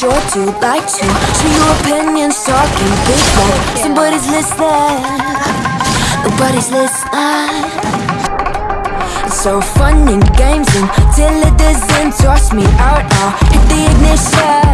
sure to like to So your opinions, talking big like Somebody's listening. Nobody's listening. So fun and games until it doesn't toss me out I'll hit the ignition.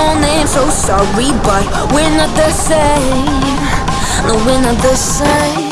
and so sorry, but we're not the same. No, we're not the same.